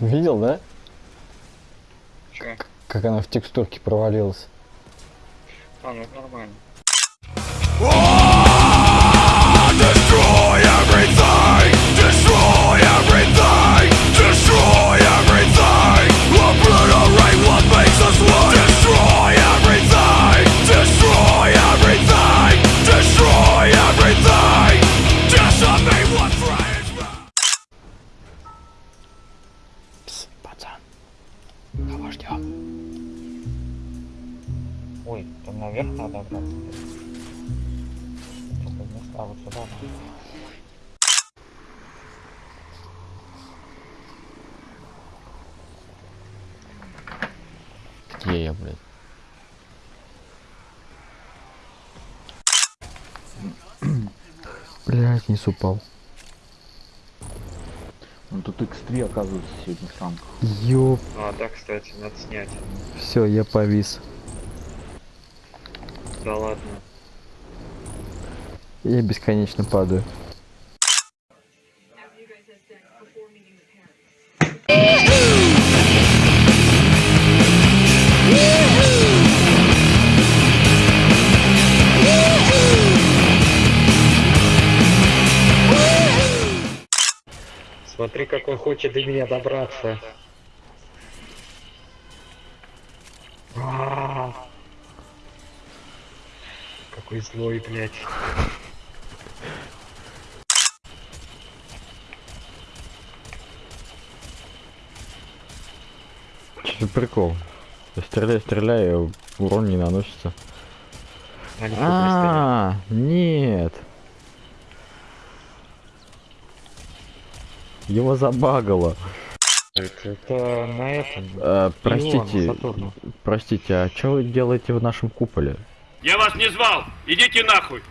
Видел, да? Че? Как она в текстурке провалилась. А, ну нормально. Ждем? Ой, там наверх надо. Только места вот сюда надо. Где я, блядь? Блядь, не упал. Ну тут X3 оказывается сегодня сам. Ёп, А, да, кстати, надо снять. все, я повис. Да ладно. Я бесконечно падаю. Смотри, как он хочет до меня добраться. А. Какой злой, блядь. Че прикол? Я стреляю, стреляю, урон не наносится. А, не А, нет. Его забагало. это, это на этом. А, простите, Сатурну. простите, а что вы делаете в нашем куполе? Я вас не звал! Идите нахуй!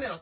cambian